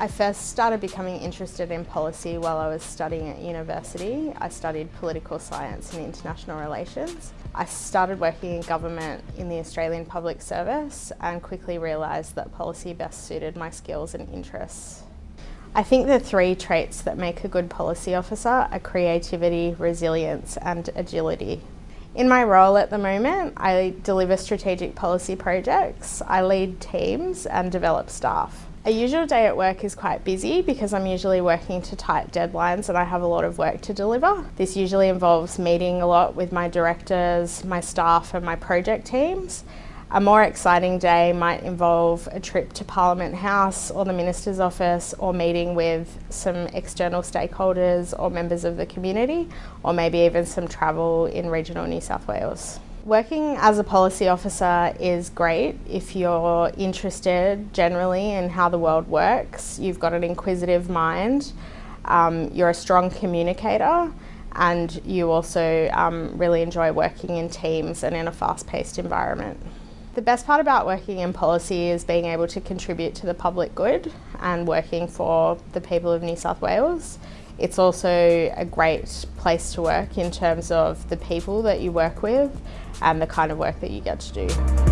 I first started becoming interested in policy while I was studying at university. I studied political science and international relations. I started working in government in the Australian Public Service and quickly realised that policy best suited my skills and interests. I think the three traits that make a good policy officer are creativity, resilience and agility. In my role at the moment, I deliver strategic policy projects, I lead teams and develop staff. A usual day at work is quite busy because I'm usually working to tight deadlines and I have a lot of work to deliver. This usually involves meeting a lot with my directors, my staff and my project teams. A more exciting day might involve a trip to Parliament House or the Minister's office or meeting with some external stakeholders or members of the community or maybe even some travel in regional New South Wales. Working as a policy officer is great if you're interested generally in how the world works, you've got an inquisitive mind, um, you're a strong communicator and you also um, really enjoy working in teams and in a fast-paced environment. The best part about working in policy is being able to contribute to the public good and working for the people of New South Wales. It's also a great place to work in terms of the people that you work with and the kind of work that you get to do.